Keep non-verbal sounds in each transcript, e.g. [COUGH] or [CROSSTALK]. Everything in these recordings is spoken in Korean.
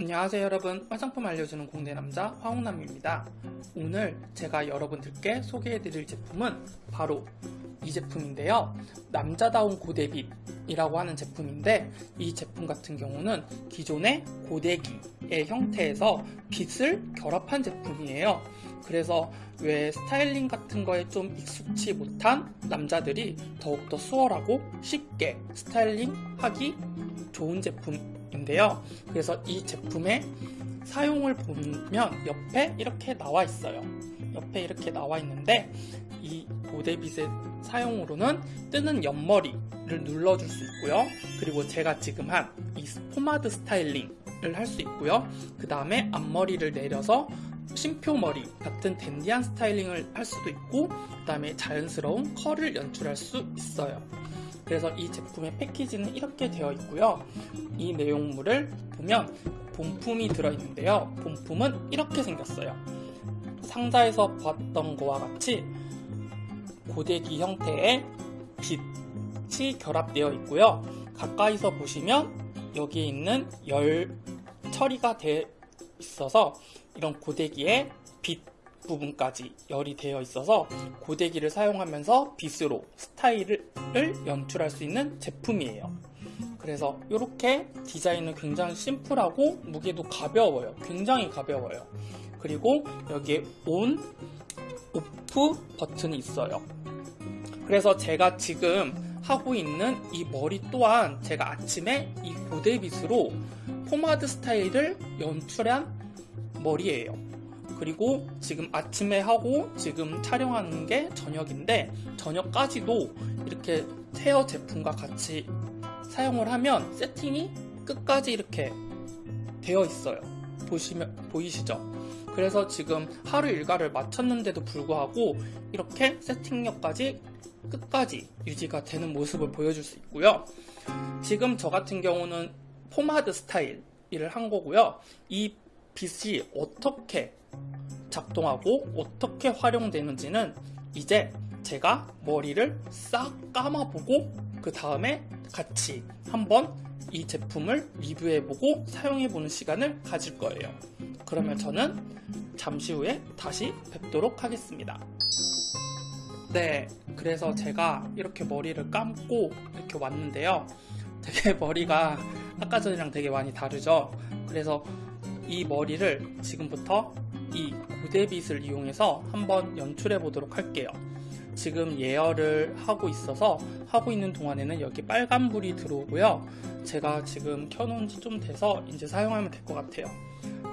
안녕하세요 여러분. 화장품 알려주는 공대남자 화홍남입니다. 오늘 제가 여러분들께 소개해드릴 제품은 바로 이 제품인데요. 남자다운 고데빗이라고 하는 제품인데 이 제품 같은 경우는 기존의 고데기의 형태에서 빗을 결합한 제품이에요. 그래서 왜 스타일링 같은 거에 좀 익숙치 못한 남자들이 더욱더 수월하고 쉽게 스타일링 하기 좋은 제품 인데요. 그래서 이 제품의 사용을 보면 옆에 이렇게 나와 있어요. 옆에 이렇게 나와 있는데 이 고데빗의 사용으로는 뜨는 옆머리를 눌러줄 수 있고요. 그리고 제가 지금 한 이 포마드 스타일링을 할 수 있고요. 그 다음에 앞머리를 내려서 쉼표머리 같은 댄디한 스타일링을 할 수도 있고 그 다음에 자연스러운 컬을 연출할 수 있어요. 그래서 이 제품의 패키지는 이렇게 되어 있고요. 이 내용물을 보면 본품이 들어있는데요. 본품은 이렇게 생겼어요. 상자에서 봤던 거와 같이 고데기 형태의 빛이 결합되어 있고요. 가까이서 보시면 여기에 있는 열 처리가 되어 있어서 이런 고데기의 빛 부분까지 열이 되어 있어서 고데기를 사용하면서 빗으로 스타일을 연출할 수 있는 제품이에요. 그래서 이렇게 디자인은 굉장히 심플하고 무게도 가벼워요. 굉장히 가벼워요. 그리고 여기에 온, 오프 버튼이 있어요. 그래서 제가 지금 하고 있는 이 머리 또한 제가 아침에 이 고데빗으로 포마드 스타일을 연출한 머리예요. 그리고 지금 아침에 하고 지금 촬영하는 게 저녁인데 저녁까지도 이렇게 헤어 제품과 같이 사용을 하면 세팅이 끝까지 이렇게 되어 있어요. 보시면 보이시죠? 그래서 지금 하루 일과를 마쳤는데도 불구하고 이렇게 세팅력까지 끝까지 유지가 되는 모습을 보여줄 수 있고요. 지금 저 같은 경우는 포마드 스타일 일을 한 거고요. 이 빛이 어떻게 작동하고 어떻게 활용되는지는 이제 제가 머리를 싹 감아보고 그 다음에 같이 한번 이 제품을 리뷰해보고 사용해보는 시간을 가질 거예요. 그러면 저는 잠시 후에 다시 뵙도록 하겠습니다. 네, 그래서 제가 이렇게 머리를 감고 이렇게 왔는데요. 되게 [LAUGHS] 머리가 아까 전이랑 되게 많이 다르죠? 그래서 이 머리를 지금부터 이 고데빗을 이용해서 한번 연출해 보도록 할게요. 지금 예열을 하고 있어서 하고 있는 동안에는 여기 빨간불이 들어오고요. 제가 지금 켜놓은 지 좀 돼서 이제 사용하면 될 것 같아요.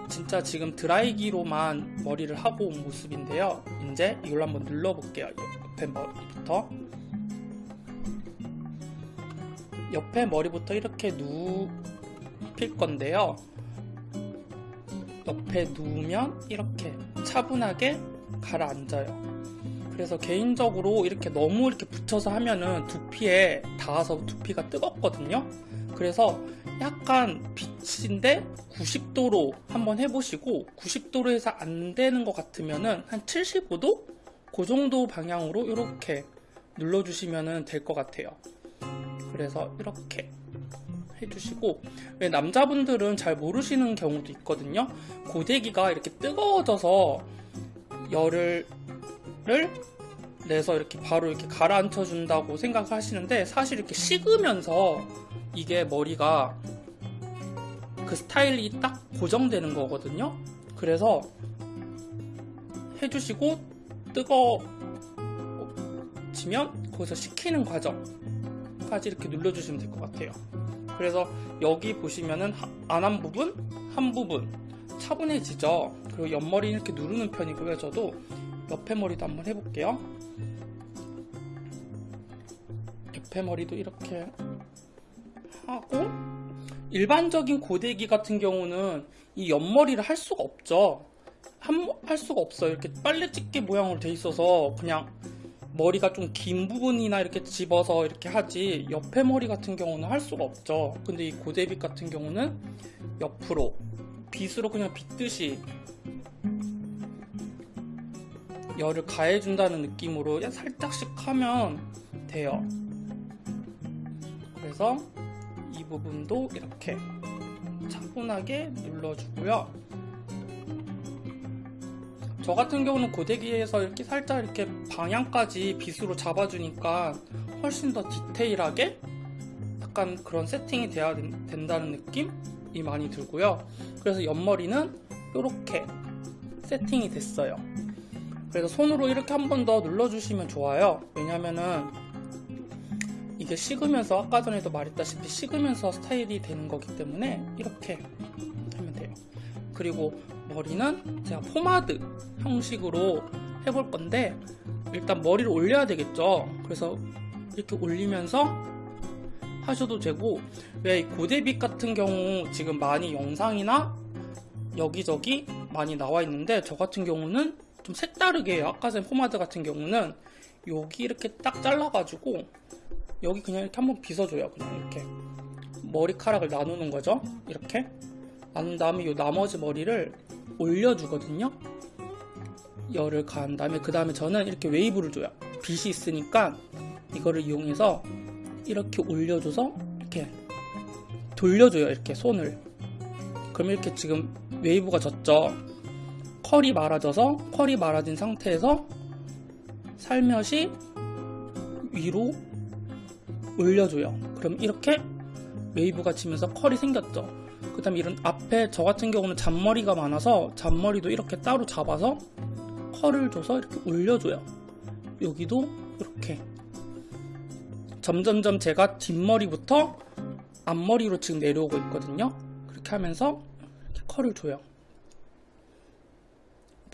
진짜 지금 드라이기로만 머리를 하고 온 모습인데요. 이제 이걸 한번 눌러볼게요. 옆에 머리부터. 옆에 머리부터 이렇게 눕힐 건데요. 옆에 누우면 이렇게 차분하게 가라앉아요. 그래서 개인적으로 이렇게 너무 이렇게 붙여서 하면은 두피에 닿아서 두피가 뜨겁거든요. 그래서 약간 빛인데 90도로 한번 해보시고 90도로 해서 안 되는 것 같으면은 한 75도? 그 정도 방향으로 이렇게 눌러주시면 될 것 같아요. 그래서 이렇게 해주시고 왜 남자분들은 잘 모르시는 경우도 있거든요 고데기가 이렇게 뜨거워져서 열을 내서 이렇게 바로 이렇게 가라앉혀 준다고 생각하시는데 사실 이렇게 식으면서 이게 머리가 그 스타일이 딱 고정되는 거거든요 그래서 해주시고 뜨거워지면 거기서 식히는 과정까지 이렇게 눌러주시면 될 것 같아요 그래서 여기 보시면은 안 한 부분, 한 부분 차분해지죠. 그리고 옆머리 이렇게 누르는 편이고요. 저도 옆에 머리도 한번 해볼게요. 옆에 머리도 이렇게 하고 일반적인 고데기 같은 경우는 이 옆머리를 할 수가 없죠. 한, 할 수가 없어요. 이렇게 빨래 집게 모양으로 돼 있어서 그냥 머리가 좀 긴 부분이나 이렇게 집어서 이렇게 하지 옆에 머리 같은 경우는 할 수가 없죠 근데 이 고데빗 같은 경우는 옆으로 빗으로 그냥 빗듯이 열을 가해준다는 느낌으로 살짝씩 하면 돼요 그래서 이 부분도 이렇게 차분하게 눌러주고요. 저 같은 경우는 고데기에서 이렇게 살짝 이렇게 방향까지 빗으로 잡아주니까 훨씬 더 디테일하게 약간 그런 세팅이 돼야 된- 된다는 느낌이 많이 들고요. 그래서 옆머리는 이렇게 세팅이 됐어요. 그래서 손으로 이렇게 한 번 더 눌러주시면 좋아요. 왜냐면은 이게 식으면서 아까 전에도 말했다시피 식으면서 스타일이 되는 거기 때문에 이렇게 하면 돼요. 그리고 머리는 제가 포마드 형식으로 해볼 건데 일단 머리를 올려야 되겠죠. 그래서 이렇게 올리면서 하셔도 되고 왜 고데빗 같은 경우 지금 많이 영상이나 여기저기 많이 나와 있는데 저 같은 경우는 좀 색다르게. 아까 전 포마드 같은 경우는 여기 이렇게 딱 잘라가지고 여기 그냥 이렇게 한번 빗어줘요. 그냥 이렇게 머리카락을 나누는 거죠. 이렇게 나눈 다음에 이 나머지 머리를 올려주거든요. 열을 가한 다음에 그 다음에 저는 이렇게 웨이브를 줘요. 빗이 있으니까 이거를 이용해서 이렇게 올려줘서 이렇게 돌려줘요. 이렇게 손을. 그럼 이렇게 지금 웨이브가 졌죠. 컬이 말아져서 컬이 말아진 상태에서 살며시 위로 올려줘요. 그럼 이렇게 웨이브가 지면서 컬이 생겼죠. 그 다음에 이런 앞에 저 같은 경우는 잔머리가 많아서 잔머리도 이렇게 따로 잡아서 컬을 줘서 이렇게 올려줘요. 여기도 이렇게 점점점 제가 뒷머리부터 앞머리로 지금 내려오고 있거든요. 그렇게 하면서 이렇게 컬을 줘요.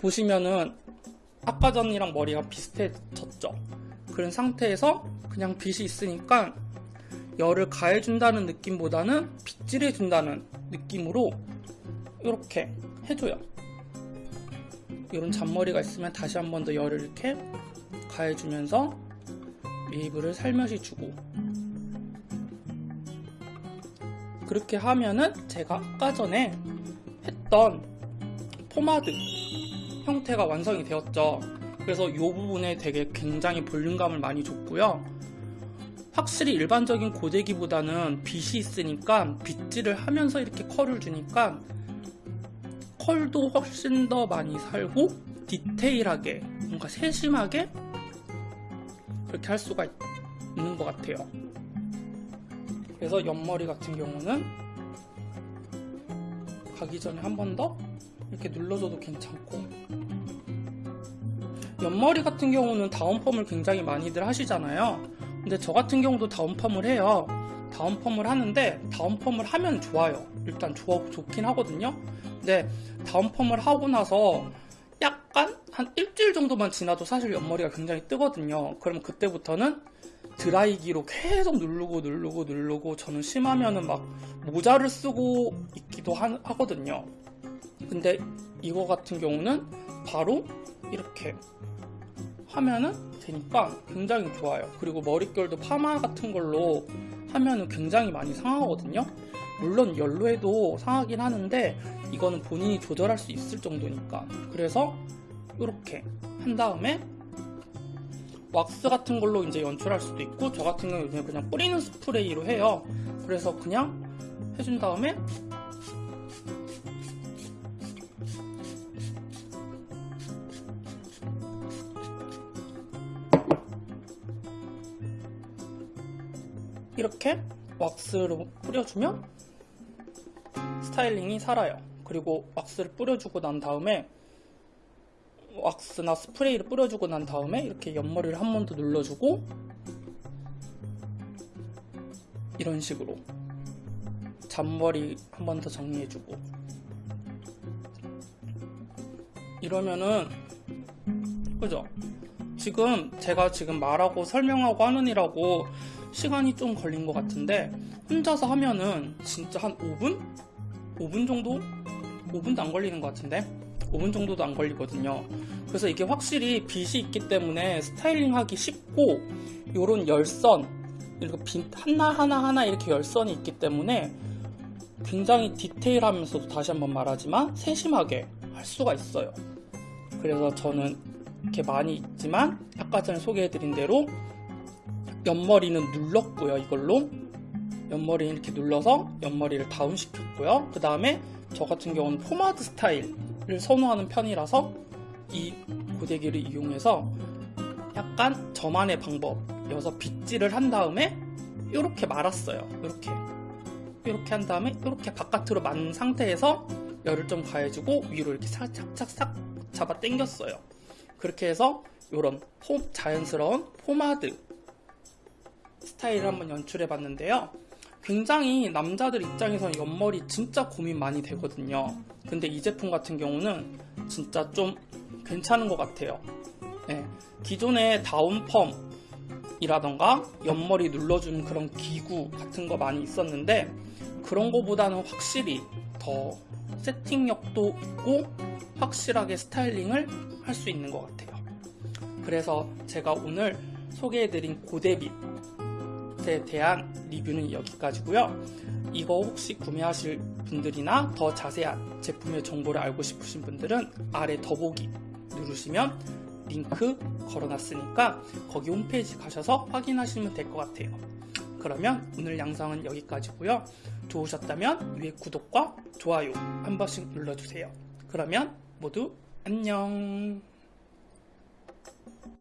보시면은 아까 전이랑 머리가 비슷해졌죠. 그런 상태에서 그냥 빗이 있으니까 열을 가해준다는 느낌보다는 빗질해준다는 느낌으로 이렇게 해줘요. 이런 잔머리가 있으면 다시 한 번 더 열을 이렇게 가해주면서 웨이브를 살며시 주고 그렇게 하면은 제가 아까 전에 했던 포마드 형태가 완성이 되었죠. 그래서 이 부분에 되게 굉장히 볼륨감을 많이 줬고요. 확실히 일반적인 고데기보다는 빗이 있으니까 빗질을 하면서 이렇게 컬을 주니까 컬도 훨씬 더 많이 살고 디테일하게 뭔가 세심하게 그렇게 할 수가 있- 있는 것 같아요. 그래서 옆머리 같은 경우는 가기 전에 한 번 더 이렇게 눌러줘도 괜찮고 옆머리 같은 경우는 다운펌을 굉장히 많이들 하시잖아요. 근데 저 같은 경우도 다운펌을 해요. 다운펌을 하는데 다운펌을 하면 좋아요. 일단 좋아, 좋긴 하거든요. 근데 다운펌을 하고 나서 약간 한 일주일 정도만 지나도 사실 옆머리가 굉장히 뜨거든요. 그럼 그때부터는 드라이기로 계속 누르고 누르고 누르고 저는 심하면은 막 모자를 쓰고 있기도 하, 하거든요. 근데 이거 같은 경우는 바로 이렇게 하면은 되니까 굉장히 좋아요. 그리고 머릿결도 파마 같은 걸로 하면은 굉장히 많이 상하거든요. 물론 열로 해도 상하긴 하는데 이거는 본인이 조절할 수 있을 정도니까. 그래서 이렇게 한 다음에 왁스 같은 걸로 이제 연출할 수도 있고 저 같은 경우는 그냥 뿌리는 스프레이로 해요. 그래서 그냥 해준 다음에 이렇게 왁스로 뿌려주면 스타일링이 살아요. 그리고 왁스를 뿌려주고 난 다음에 왁스나 스프레이를 뿌려주고 난 다음에 이렇게 옆머리를 한 번 더 눌러주고 이런 식으로 잔머리 한 번 더 정리해주고 이러면은 그죠? 지금 제가 지금 말하고 설명하고 하느니라고 시간이 좀 걸린 것 같은데 혼자서 하면은 진짜 한 5분? 5분 정도? 5분도 안 걸리는 것 같은데 5분 정도도 안 걸리거든요 그래서 이게 확실히 빗이 있기 때문에 스타일링 하기 쉽고 요런 열선 그리고 빗 하나하나 하나 이렇게 열선이 있기 때문에 굉장히 디테일하면서도 다시 한번 말하지만 세심하게 할 수가 있어요 그래서 저는 이렇게 많이 있지만 아까 전에 소개해드린 대로 옆머리는 눌렀고요 이걸로 옆머리 이렇게 눌러서 옆머리를 다운시켰고요. 그 다음에 저 같은 경우는 포마드 스타일을 선호하는 편이라서 이 고데기를 이용해서 약간 저만의 방법이어서 빗질을 한 다음에 이렇게 말았어요. 이렇게 이렇게 한 다음에 이렇게 바깥으로 만 상태에서 열을 좀 가해주고 위로 이렇게 살짝싹 잡아 당겼어요. 그렇게 해서 이런 자연스러운 포마드 스타일을 한번 연출해 봤는데요. 굉장히 남자들 입장에서는 옆머리 진짜 고민 많이 되거든요. 근데 이 제품 같은 경우는 진짜 좀 괜찮은 것 같아요. 네, 기존의 다운펌 이라던가 옆머리 눌러주는 그런 기구 같은 거 많이 있었는데 그런 거보다는 확실히 더 세팅력도 있고 확실하게 스타일링을 할 수 있는 것 같아요. 그래서 제가 오늘 소개해드린 고데빗 에 대한 리뷰는 여기까지고요. 이거 혹시 구매하실 분들이나 더 자세한 제품의 정보를 알고 싶으신 분들은 아래 더보기 누르시면 링크 걸어놨으니까 거기 홈페이지 가셔서 확인하시면 될 것 같아요. 그러면 오늘 영상은 여기까지고요. 좋으셨다면 위에 구독과 좋아요 한 번씩 눌러주세요. 그러면 모두 안녕